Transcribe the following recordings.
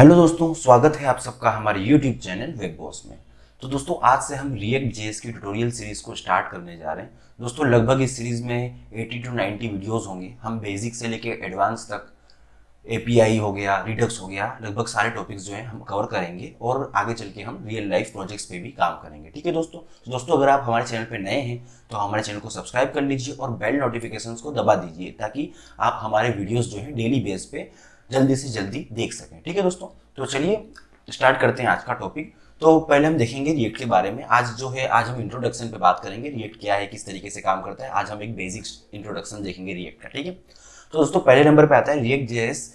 Hello दोस्तों, स्वागत है आप सबका हमारे यूट्यूब चैनल वेब बॉस में। तो दोस्तों, आज से हम रिएक्ट जेएस की ट्यूटोरियल सीरीज़ को स्टार्ट करने जा रहे हैं। दोस्तों, लगभग इस सीरीज़ में 80 टू 90 वीडियोस होंगे। हम बेसिक से लेके एडवांस तक एपीआई हो गया रिडक्स हो गया, लगभग सारे टॉपिक्स जो हैं हम कवर करेंगे और आगे चल के हम रियल लाइफ प्रोजेक्ट्स पे भी काम करेंगे। ठीक है दोस्तों? तो दोस्तों, अगर आप हमारे चैनल पे नए हैं तो हमारे चैनल को सब्सक्राइब कर लीजिए और बेल नोटिफिकेशन को दबा दीजिए ताकि आप हमारे वीडियोज़ जो है डेली बेस पे जल्दी से जल्दी देख सकें। ठीक है दोस्तों? तो चलिए स्टार्ट करते हैं आज का टॉपिक तो पहले हम देखेंगे रिएक्ट के बारे में। आज जो है, आज हम इंट्रोडक्शन पे बात करेंगे। रिएक्ट क्या है, किस तरीके से काम करता है। आज हम एक बेसिक इंट्रोडक्शन देखेंगे रिएक्ट का, ठीक है? तो दोस्तों, पहले नंबर पे आता है React JS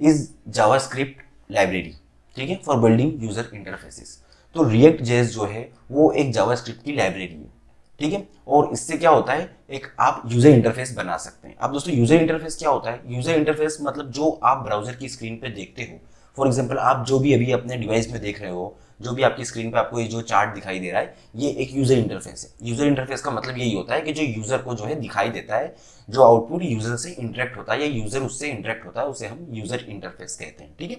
is JavaScript library ठीक है? फॉर बिल्डिंग यूज़र इंटरफेसिस तो रिएक्ट जेएस जो है, वो एक जावास्क्रिप्ट की लाइब्रेरी है। ठीक है? और इससे क्या होता है, एक आप यूज़र इंटरफेस बना सकते हैं। अब दोस्तों यूज़र इंटरफेस क्या होता है? यूज़र इंटरफेस मतलब जो आप ब्राउज़र की स्क्रीन पे देखते हो। फॉर एग्ज़ाम्पल आप जो भी अभी अपने डिवाइस में देख रहे हो, जो भी आपकी स्क्रीन पे आपको ये जो चार्ट दिखाई दे रहा है, ये एक यूज़र इंटरफेस है। यूज़र इंटरफेस का मतलब यही होता है कि जो यूज़र को जो है दिखाई देता है, जो आउटपुट यूज़र से इंटरेक्ट होता है या यूज़र उससे इंटरेक्ट होता है, उसे हम यूज़र इंटरफेस कहते हैं। ठीक है?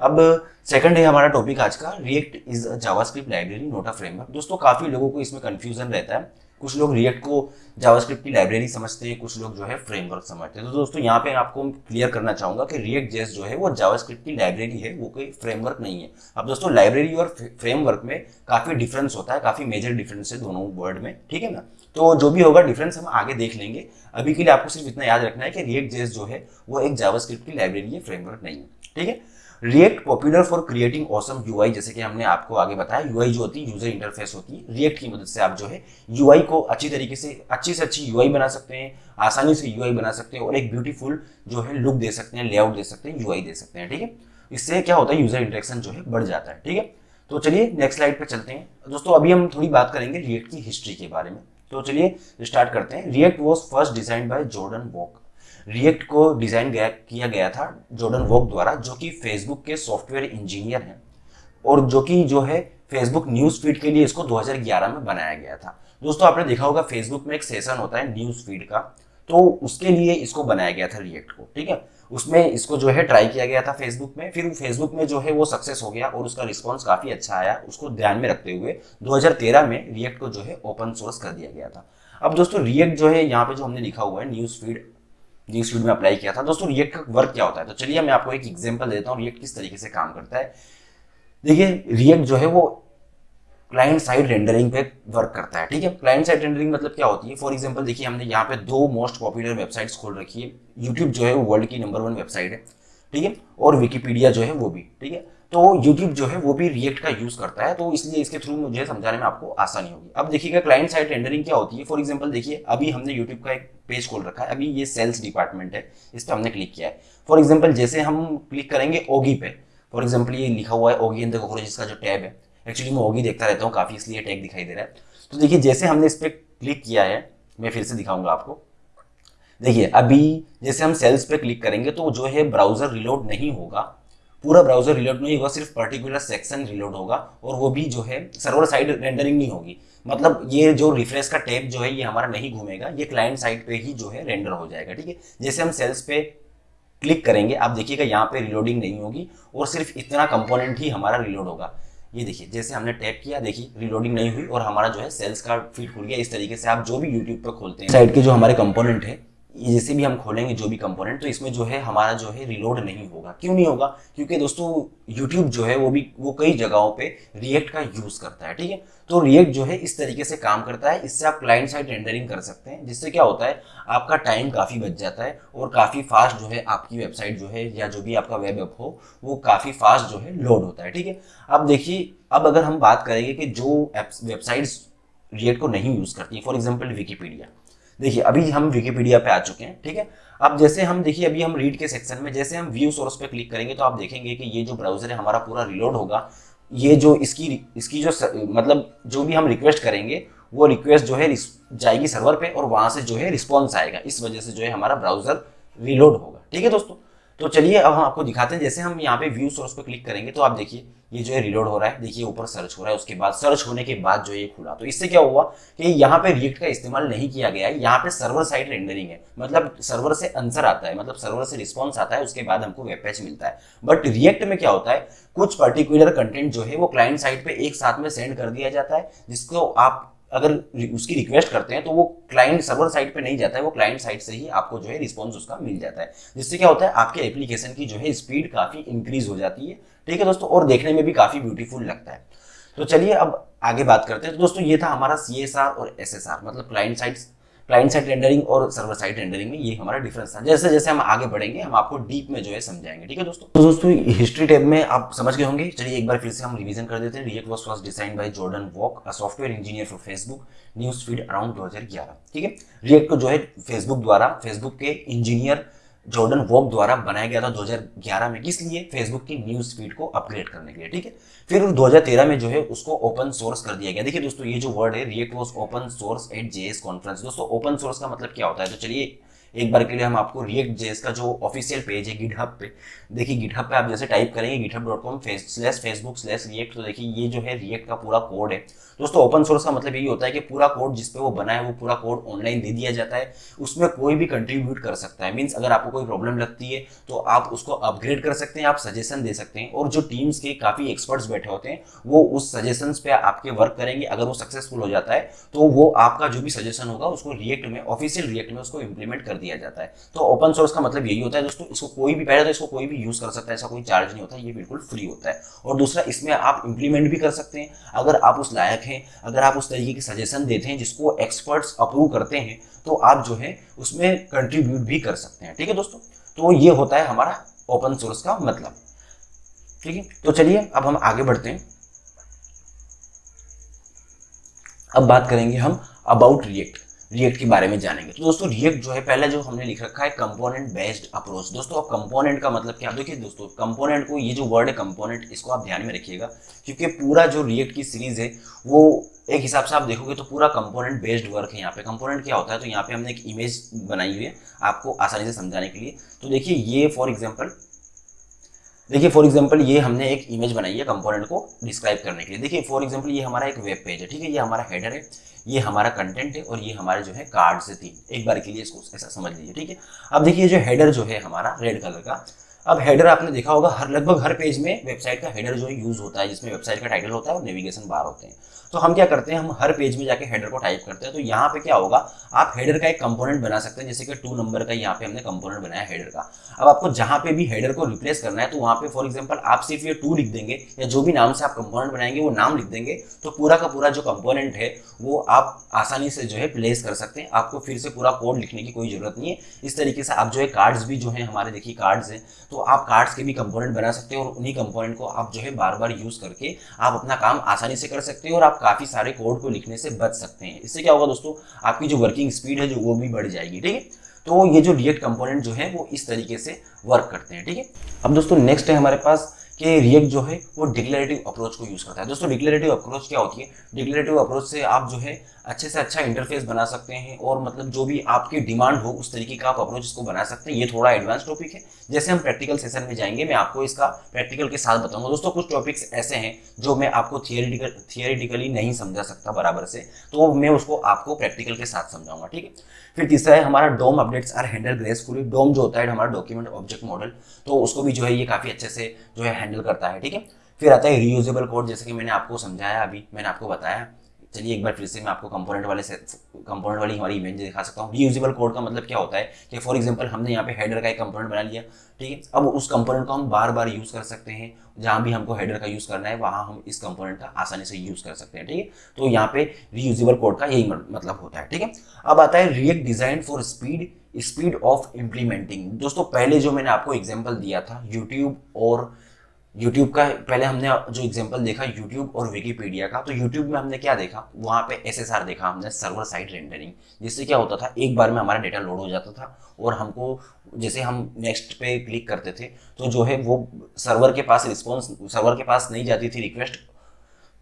अब सेकंड है हमारा टॉपिक आज का React is a JavaScript library not framework दोस्तों, काफ़ी लोगों को इसमें कंफ्यूजन रहता है। कुछ लोग रिएक्ट को जावास्क्रिप्ट की लाइब्रेरी समझते हैं, कुछ लोग जो है फ्रेमवर्क समझते हैं। तो दोस्तों, यहाँ पे आपको क्लियर करना चाहूँगा कि रिएक्ट जेस जो है, वो जावास्क्रिप्ट की लाइब्रेरी है, वो कोई फ्रेमवर्क नहीं है। अब दोस्तों लाइब्रेरी और फ्रेमवर्क में काफ़ी डिफरेंस होता है, काफ़ी मेजर डिफरेंस है दोनों वर्ड में, ठीक है ना? तो जो भी होगा डिफरेंस हम आगे देख लेंगे। अभी के लिए आपको सिर्फ़ इतना याद रखना है कि रिएक्ट जेस जो है, वो एक जावास्क्रिप्ट की लाइब्रेरी है फ्रेमवर्क नहीं है, ठीक है? React popular for creating awesome UI जैसे कि हमने आपको आगे बताया यूआई जो होती है यूज़र इंटरफेस होती है रिएक्ट की मदद से आप जो है यूआई को अच्छी तरीके से, अच्छी से अच्छी यूआई बना सकते हैं, आसानी से यूआई बना सकते हैं और एक ब्यूटीफुल जो है लुक दे सकते हैं लेआउट दे सकते हैं यूआई दे सकते हैं, ठीक है? इससे क्या होता है यूज़र इंटरेक्शन जो है बढ़ जाता है, ठीक है? तो चलिए नेक्स्ट स्लाइड पे चलते हैं। दोस्तों, अभी हम थोड़ी बात करेंगे रिएक्ट की हिस्ट्री के बारे में। तो चलिए स्टार्ट करते हैं। React was first design by Jordan Walke React को डिज़ाइन गया, किया गया था जॉर्डन वॉक द्वारा, जो कि फेसबुक के सॉफ्टवेयर इंजीनियर हैं और जो कि जो है फेसबुक न्यूज़ फ़ीड के लिए इसको 2011 में बनाया गया था। दोस्तों, आपने देखा होगा फेसबुक में एक सेशन होता है न्यूज़ फ़ीड का तो उसके लिए इसको बनाया गया था रिएक्ट को, ठीक है? उसमें इसको जो है ट्राई किया गया था फेसबुक में, फिर फेसबुक में जो है वो सक्सेस हो गया और उसका रिस्पॉन्स काफ़ी अच्छा आया, उसको ध्यान में रखते हुए 2013 में रिएक्ट को जो है ओपन सोर्स कर दिया गया था। अब दोस्तों रिएक्ट जो है यहाँ पे जो हमने लिखा हुआ है न्यूज़ फ़ीड फ़ीड में अप्लाई किया था। दोस्तों रिएक्ट का वर्क क्या होता है? तो चलिए, मैं आपको एक एग्ज़ाम्पल देता हूँ रिएक्ट किस तरीके से काम करता है। देखिए रिएक्ट जो है वो क्लाइंट साइड रेंडरिंग पे वर्क करता है, ठीक है? क्लाइंट साइड रेंडरिंग मतलब क्या होती है? फॉर एग्ज़ाम्पल देखिए, हमने यहाँ पे दो मोस्ट पॉपुलर वेबसाइट्स खोल रखी है। यूट्यूब जो है वो वर्ल्ड की नंबर वन वेबसाइट है, ठीक है? और विकीपीडिया जो है वो भी, ठीक है? तो यूट्यूब जो है वो भी रिएक्ट का यूज़ करता है तो इसलिए इसके थ्रू मुझे समझाने में आपको आसानी होगी। अब देखिएगा क्लाइंट साइड रेंडरिंग क्या होती है? फॉर एग्जांपल देखिए, अभी हमने यूट्यूब का एक पेज खोल रखा है, अभी ये सेल्स डिपार्टमेंट है, इस पर हमने क्लिक किया है। फॉर एग्ज़ाम्पल जैसे हम क्लिक करेंगे ओगी पे फॉर एग्ज़ाम्पल ये लिखा हुआ है ओगी इन द का जो टैब है। एक्चुअली मैं ओगी देखता रहता हूँ, काफ़ी इसलिए टैग दिखाई दे रहा है। तो देखिए, जैसे हमने इस पर क्लिक किया है, मैं फिर से दिखाऊँगा आपको। देखिए, अभी जैसे हम सेल्स पे क्लिक करेंगे तो जो है ब्राउज़र रिलोड नहीं होगा। पूरा ब्राउज़र रिलोड नहीं होगा, सिर्फ़ पर्टिकुलर सेक्शन रिलोड होगा और वो भी जो है सर्वर साइड रेंडरिंग नहीं होगी। मतलब ये जो रिफ्रेश का टैब जो है, ये हमारा नहीं घूमेगा, ये क्लाइंट साइड पे ही जो है रेंडर हो जाएगा, ठीक है? जैसे हम सेल्स पे क्लिक करेंगे, आप देखिएगा यहाँ पे रिलोडिंग नहीं होगी और सिर्फ़ इतना कंपोनेंट ही हमारा रिलोड होगा। ये देखिए, जैसे हमने टैप किया, देखिए रिलोडिंग नहीं हुई और हमारा जो है सेल्स का फ़ीड खुल गया। इस तरीके से आप जो भी यूट्यूब पर खोलते हैं साइड के जो हमारे कंपोनेंट है जैसे भी हम खोलेंगे, जो भी कंपोनेंट तो इसमें जो है, हमारा जो है रिलोड नहीं होगा। क्यों नहीं होगा? क्योंकि दोस्तों यूट्यूब जो है, वो भी, वो कई जगहों पे रिएक्ट का यूज़ करता है, ठीक है? तो रिएक्ट जो है, इस तरीके से काम करता है। इससे आप क्लाइंट साइड रेंडरिंग कर सकते हैं, जिससे क्या होता है, आपका टाइम काफ़ी बच जाता है और काफ़ी फास्ट जो है, आपकी वेबसाइट जो है, या जो भी आपका वेब ऐप हो, वो काफ़ी फास्ट जो है लोड होता है, ठीक है? अब देखिए, अब अगर हम बात करेंगे कि जो वेबसाइट्स रिएक्ट को नहीं यूज़ करती फॉर एग्ज़ाम्पल विकीपीडिया देखिए, अभी हम विकीपीडिया पे आ चुके हैं, ठीक है? अब जैसे हम, देखिए, अभी हम रीड के सेक्शन में, जैसे हम व्यू सोर्स पे क्लिक करेंगे तो आप देखेंगे कि ये जो ब्राउज़र है, हमारा पूरा रिलोड होगा। ये जो इसकी इसकी जो मतलब जो भी हम रिक्वेस्ट करेंगे, वो रिक्वेस्ट जो है जाएगी सर्वर पे और वहाँ से जो है रिस्पॉन्स आएगा। इस वजह से जो है, हमारा ब्राउज़र रिलोड होगा, ठीक है दोस्तों? तो चलिए, अब हम आपको दिखाते हैं। जैसे हम यहाँ पे व्यू सोर्स पे क्लिक करेंगे तो आप देखिए ये जो है रिलोड हो रहा है, देखिए ऊपर सर्च हो रहा है, उसके बाद सर्च होने के बाद जो ये खुला। तो इससे क्या हुआ कि यहाँ पे रिएक्ट का इस्तेमाल नहीं किया गया है, यहाँ पे सर्वर साइड रेंडरिंग है। मतलब सर्वर से आंसर आता है मतलब सर्वर से रिस्पॉन्स आता है, उसके बाद हमको वेब पेज मिलता है। बट रिएक्ट में क्या होता है, कुछ पर्टिकुलर कंटेंट जो है वो क्लाइंट साइड पे एक साथ में सेंड कर दिया जाता है, जिसको आप अगर उसकी रिक्वेस्ट करते हैं तो वो क्लाइंट सर्वर साइट पे नहीं जाता है, वो क्लाइंट साइट से ही आपको जो है रिस्पॉन्स उसका मिल जाता है। जिससे क्या होता है, आपके एप्लीकेशन की जो है स्पीड काफ़ी इंक्रीज हो जाती है। ठीक है दोस्तों? और देखने में भी काफ़ी ब्यूटीफुल लगता है। तो चलिए अब आगे बात करते हैं। तो दोस्तों, ये था हमारा सीएसआर और एसएसआर मतलब client side client side rendering और सर्वर साइड रेंडरिंग में ये हमारा डिफरेंस था। जैसे जैसे हम आगे बढ़ेंगे, हम आपको डीप में जो है समझाएँगे, ठीक है दोस्तों? तो दोस्तों हिस्ट्री टैब में आप समझ गए होंगे, चलिए एक बार फिर से हम रिवीजन कर देते हैं। React was first design by Jordan Walke a software engineer for Facebook news feed around दो हज़ार ग्यारह ठीक है? रिएक्ट को जो है फेसबुक द्वारा फेसबुक के इंजीनियर जॉर्डन वॉक द्वारा बनाया गया था 2011 में किस लिए फेसबुक की न्यूज़ फ़ीड को अपग्रेड करने के लिए, ठीक है? फिर 2013 में जो है, उसको ओपन सोर्स कर दिया गया। देखिए दोस्तों, ये जो वर्ड है React was open source at JS conference दोस्तों ओपन सोर्स का मतलब क्या होता है? तो चलिए एक बार के लिए हम आपको रिएक्ट जेएस का जो ऑफिशियल पेज है गिटहब पे, देखिए गिटहब पे आप जैसे टाइप करेंगे GitHub dot com slash Facebook slash React तो देखिए ये जो है रिएक्ट का पूरा कोड है। दोस्तों ओपन सोर्स का मतलब यही होता है कि पूरा कोड जिसपे वो बना है, वो पूरा कोड ऑनलाइन दे दिया जाता है। उसमें कोई भी कंट्रीब्यूट कर सकता है। मीन्स अगर आपको कोई प्रॉब्लम लगती है तो आप उसको अपग्रेड कर सकते हैं, आप सजेशन दे सकते हैं। और जो टीम्स के काफ़ी एक्सपर्ट्स बैठे होते हैं, वो उस सजेशन पे आपके वर्क करेंगे। अगर वो सक्सेसफुल हो जाता है तो वो आपका जो भी सजेशन होगा, उसको रिएक्ट में ऑफिशियल रिएक्ट में उसको इंप्लीमेंट कर दिया जाता है। तो ओपन सोर्स का मतलब यही होता है, दोस्तों, इसको कोई भी पहले तो इसको कोई भी यूज़ कर सकता है, ऐसा कोई चार्ज नहीं होता, ये बिल्कुल फ्री होता है। और दूसरा, इसमें आप इंप्लीमेंट भी कर सकते हैं। अगर आप उस लायक हैं, अगर आप उस तरीके की सजेशन देते हैं, जिसको एक्सपर्ट्स अप्रूव करते हैं तो आप जो है उसमें कंट्रीब्यूट भी कर सकते हैं। ठीक है, दोस्तों? तो ये होता है हमारा ओपन सोर्स का मतलब। ठीक है? तो चलिए, अब हम आगे बढ़ते हैं। अब बात करेंगे हम अबाउट रिएक्ट रिएक्ट के बारे में जानेंगे। तो दोस्तों रिएक्ट जो है, पहले जो हमने लिख रखा है कंपोनेंट बेस्ड अप्रोच दोस्तों, अब कंपोनेंट का मतलब क्या? देखिए दोस्तों कंपोनेंट को, ये जो वर्ड है कंपोनेंट इसको आप ध्यान में रखिएगा, क्योंकि पूरा जो रिएक्ट की सीरीज़ है, वो एक हिसाब से आप देखोगे तो पूरा कंपोनेंट बेस्ड वर्क है यहाँ पे। कंपोनेंट क्या होता है? तो यहाँ पे हमने एक इमेज बनाई हुई है आपको आसानी से समझाने के लिए। तो देखिए, ये फॉर एग्ज़ाम्पल देखिए फॉर एग्ज़ाम्पल ये हमने एक इमेज बनाई है कंपोनेंट को डिस्क्राइब करने के लिए। देखिए फॉर एग्ज़ाम्पल ये हमारा एक वेब पेज है, ठीक है? ये हमारा हेडर है, ये हमारा कंटेंट है और ये हमारे जो है कार्ड्स है तीन। एक बार के लिए इसको ऐसा समझ लीजिए, ठीक है? अब देखिए जो हेडर जो है हमारा रेड कलर का अब हेडर आपने देखा होगा, हर, लगभग हर पेज में वेबसाइट का हेडर जो है यूज़ होता है, जिसमें वेबसाइट का टाइटल होता है और नेविगेशन बार होते हैं। तो हम क्या करते हैं, हम हर पेज में जाके हेडर को टाइप करते हैं। तो यहाँ पे क्या होगा, आप हेडर का एक कंपोनेंट बना सकते हैं, जैसे कि टू नंबर का यहाँ पे हमने कंपोनेंट बनाया हेडर का। अब आपको जहाँ पे भी हेडर को रिप्लेस करना है तो वहाँ पे फॉर एग्ज़ाम्पल आप सिर्फ़ ये टू लिख देंगे, या जो भी नाम से आप कंपोनेंट बनाएँगे, वो नाम लिख देंगे तो पूरा का पूरा जो कंपोनेंट है, वो आप आसानी से जो है प्लेस कर सकते हैं। आपको फिर से पूरा कोड लिखने की कोई ज़रूरत नहीं है। इस तरीके से आप जो है कार्ड्स भी जो है, हमारे देखिए कार्ड्स हैं तो आप कार्ड्स के भी कंपोनेंट बना सकते हो और उन्हीं कंपोनेंट को आप जो है बार बार यूज़ करके आप अपना काम आसानी से कर सकते हो और आप काफ़ी सारे कोड को लिखने से बच सकते हैं। इससे क्या होगा दोस्तों? आपकी जो वर्किंग स्पीड है जो वो भी बढ़ जाएगी, ठीक है? तो ये जो रिएक्ट कंपोनेंट जो है वो इस तरीके से वर्क करते हैं, ठीक है? अब दोस्तों नेक्स्ट है हमारे पास कि रिएक्ट जो है, वो डिक्लेरेटिव अप्रोच को यूज़ करता है। दोस्तों डिक्लेरेटिव अप्रोच क्या होती है? डिक्लेरेटिव अप्रोच से आप जो है, अच्छे से अच्छा इंटरफेस बना सकते हैं और मतलब जो भी आपकी डिमांड हो, उस तरीके का आप अप्रोच इसको बना सकते हैं। ये थोड़ा एडवांस टॉपिक है। जैसे हम प्रैक्टिकल सेशन में जाएँगे, मैं आपको इसका प्रैक्टिकल के साथ बताऊँगा। दोस्तों, कुछ टॉपिक्स ऐसे हैं जो मैं आपको थियरिटिकल थियरिटिकली नहीं समझा सकता बराबर से तो मैं उसको आपको प्रैक्टिकल के साथ समझाऊँगा, ठीक है? फिर तीसरा है, हमारा DOM updates are handled graceful. DOM जो होता है, हमारा डॉक्यूमेंट ऑब्जेक्ट मॉडल तो उसको भी जो है ये काफ़ी अच्छे से जो है हैंडल करता है, ठीक है? फिर आता है रीयूजेबल कोड जैसे कि मैंने आपको समझाया अभी, मैंने आपको बताया। चलिए एक बार फिर से मैं आपको कंपोनेंट वाले कंपोनेंट वाली हमारी इमेज दिखा सकता हूँ। रीयूजेबल कोड का मतलब क्या होता है कि फॉर एग्जांपल हमने यहाँ पे हेडर का एक कंपोनेंट बना लिया, ठीक है? अब उस कंपोनेंट को हम बार बार यूज़ कर सकते हैं। जहाँ भी हमको हेडर का यूज़ करना है, वहाँ हम इस कंपोनेंट का आसानी से यूज़ कर सकते हैं, ठीक है? तो यहाँ पे रीयूजेबल कोड का यही मतलब होता है, ठीक है? अब आता है React design for speed speed of implementing दोस्तों, पहले जो मैंने आपको एग्ज़ाम्पल दिया था यूट्यूब और यूट्यूब का, पहले हमने जो एग्ज़ाम्पल देखा यूट्यूब और विकीपीडिया का तो यूट्यूब में हमने क्या देखा? वहाँ पे एसएसआर देखा हमने सर्वर साइड रेंडरिंग जिससे क्या होता था, एक बार में हमारा डेटा लोड हो जाता था और हमको, जैसे हम नेक्स्ट पे क्लिक करते थे तो जो है वो सर्वर के पास रिस्पॉन्स सर्वर के पास नहीं जाती थी रिक्वेस्ट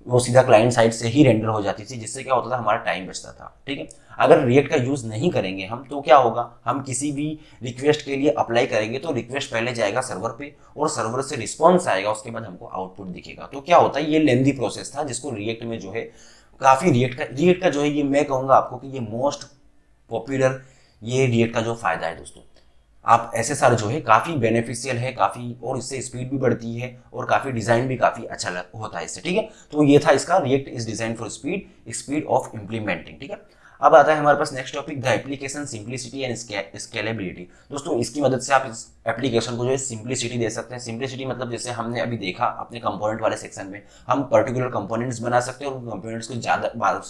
वो सीधा क्लाइंट साइड से ही रेंडर हो जाती थी, जिससे क्या होता था, हमारा टाइम बचता था, ठीक है? अगर रिएक्ट का यूज़ नहीं करेंगे हम तो क्या होगा? हम किसी भी रिक्वेस्ट के लिए अप्लाई करेंगे तो रिक्वेस्ट पहले जाएगा सर्वर पे और सर्वर से रिस्पॉन्स आएगा, उसके बाद हमको आउटपुट दिखेगा। तो क्या होता है, ये लेंदी प्रोसेस था, जिसको रिएक्ट में जो है, काफ़ी रिएक्ट का रिएक्ट का जो है, ये मैं कहूँगा आपको कि ये मोस्ट पॉपुलर ये रिएक्ट का जो फ़ायदा है दोस्तों। आप एस एस आर जो है काफ़ी बेनिफिशियल है, काफ़ी और इससे स्पीड भी बढ़ती है और काफ़ी डिज़ाइन भी काफ़ी अच्छा होता है इससे, ठीक है? तो ये था इसका React is design for speed speed of implementing ठीक है? अब आता है हमारे पास next topic the application simplicity and scalability दोस्तों इसकी मदद से आप इस एप्लीकेशन को जो है सिंप्लिसिटी दे सकते हैं। सिंप्लिसिटी मतलब जैसे हमने अभी देखा अपने कंपोनेंट वाले सेक्शन में हम पर्टिकुलर कंपोनेंट्स बना सकते हैं और कंपोनेंट्स को ज़्यादा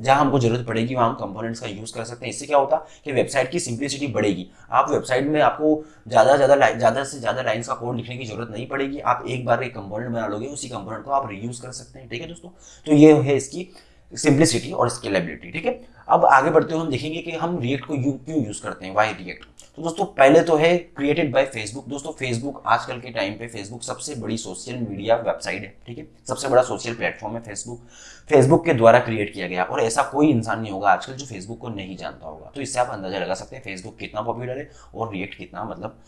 जहाँ हमको ज़रूरत पड़ेगी वहाँ हम कंपोनेंट्स का यूज़ कर सकते हैं। इससे क्या होता है कि वेबसाइट की सिंप्लिसिटी बढ़ेगी। आप वेबसाइट में आपको ज़्यादा ज़्यादा ज़्यादा से ज़्यादा लाइन्स का कोड लिखने की ज़रूरत नहीं पड़ेगी। आप एक बार एक कंपोनेंट बना लोगे उसी कंपोनेंट को आप रीयूज़ कर सकते हैं। ठीक है दोस्तों? तो ये है इसकी सिंप्लिसिटी और स्केलेबिलिटी ठीक है? अब आगे बढ़ते हुए हम देखेंगे कि हम रिएक्ट को यू क्यों यूज़ करते हैं? वाई रिएक्ट तो दोस्तों, पहले तो है क्रिएटेड बाय फेसबुक दोस्तों फेसबुक आजकल के टाइम पे फेसबुक सबसे बड़ी सोशल मीडिया वेबसाइट है, ठीक है? सबसे बड़ा सोशल प्लेटफॉर्म है फेसबुक फेसबुक के द्वारा क्रिएट किया गया, और ऐसा कोई इंसान नहीं होगा आजकल जो फेसबुक को नहीं जानता होगा। तो इससे आप अंदाज़ा लगा सकते हैं फेसबुक कितना पॉपुलर है और रिएक्ट कितना मतलब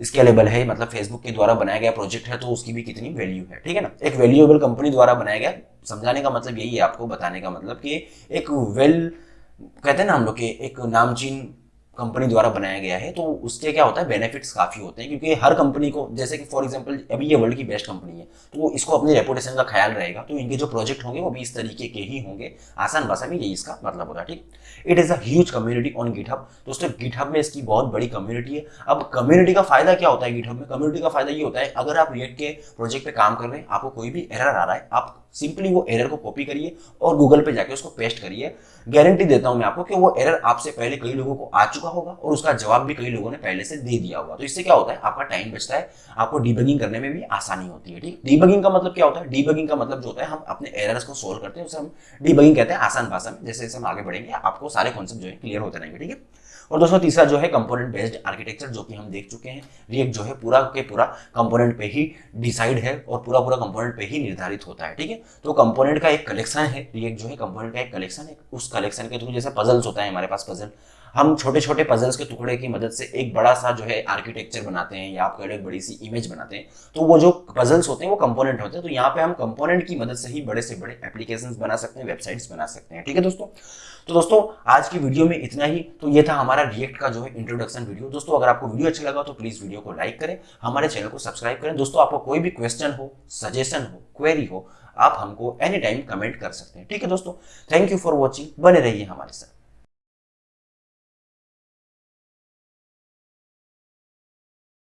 स्केलेबल है मतलब फेसबुक के द्वारा बनाया गया प्रोजेक्ट है तो उसकी भी कितनी वैल्यू है, ठीक है ना? एक वैल्यूएबल कंपनी द्वारा बनाया गया, समझाने का मतलब यही है आपको, बताने का मतलब कि एक वेल कहते हैं ना हम लोग के एक नामचीन कंपनी द्वारा बनाया गया है तो उसके क्या होता है बेनिफिट्स काफ़ी होते हैं, क्योंकि हर कंपनी को, जैसे कि फॉर एग्जांपल अभी ये वर्ल्ड की बेस्ट कंपनी है तो इसको अपनी रेपुटेशन का ख्याल रहेगा तो इनके जो प्रोजेक्ट होंगे, वो भी इस तरीके के ही होंगे, आसान भाषा में यही इसका मतलब होगा, ठीक? It is a huge community on GitHub दोस्तों गिटहब में इसकी बहुत बड़ी कम्युनिटी है। अब कम्युनिटी का फ़ायदा क्या होता है गिटहब में? कम्युनिटी का फ़ायदा ये होता है, अगर आप रिएक्ट के प्रोजेक्ट पर काम कर रहे हैं, आपको कोई भी एरर आ रहा है, आप सिंपली वो एरर को कॉपी करिए और गूगल पे जाके उसको पेस्ट करिए। गारंटी देता हूँ मैं आपको कि वो एरर आपसे पहले कई लोगों को आ चुका होगा और उसका जवाब भी कई लोगों ने पहले से दे दिया होगा। तो इससे क्या होता है? आपका टाइम बचता है, आपको डीबगिंग करने में भी आसानी होती है, ठीक? डीबगिंग का मतलब क्या होता है? डीबगिंग का मतलब जो होता है, हम अपने एरर्स को सोल्व करते हैं, उसे हम डीबगिंग कहते हैं आसान भाषा में। जैसे जैसे हम आगे बढ़ेंगे, आपको सारे कॉन्सेप्ट जो है क्लियर होते रहेंगे, ठीक है? और दोस्तों तीसरा जो है कंपोनेंट बेस्ड आर्किटेक्चर जो कि हम देख चुके हैं रिएक्ट जो है पूरा के पूरा कंपोनेंट पे ही डिसाइड है और पूरा पूरा कंपोनेंट पे ही निर्धारित होता है, ठीक है? तो कंपोनेंट का एक कलेक्शन है रिएक्ट जो है कंपोनेंट का एक कलेक्शन है, उस कलेक्शन के थ्रू जैसे पजल्स होता है हमारे पास पजल हम छोटे छोटे पजल्स के टुकड़े की मदद से एक बड़ा सा जो है आर्किटेक्चर बनाते हैं या आप कह एक बड़ी सी इमेज बनाते हैं। तो वो जो पजल्स होते हैं, वो कंपोनेंट होते हैं। तो यहाँ पे हम कंपोनेंट की मदद से ही बड़े से बड़े एप्लीकेशन बना सकते हैं वेबसाइट्स बना सकते हैं। ठीक है दोस्तों? तो दोस्तों, आज की वीडियो में इतना ही। तो ये था हमारा रिएक्ट का जो है इंट्रोडक्शन वीडियो दोस्तों, अगर आपको वीडियो अच्छा लगा तो प्लीज़ वीडियो को लाइक करें, हमारे चैनल को सब्सक्राइब करें। दोस्तों, आपको कोई भी क्वेश्चन हो सजेशन हो क्वेरी हो, आप हमको एनी टाइम कमेंट कर सकते हैं। ठीक है दोस्तों? थैंक यू फॉर वॉचिंग बने रहिए हमारे साथ।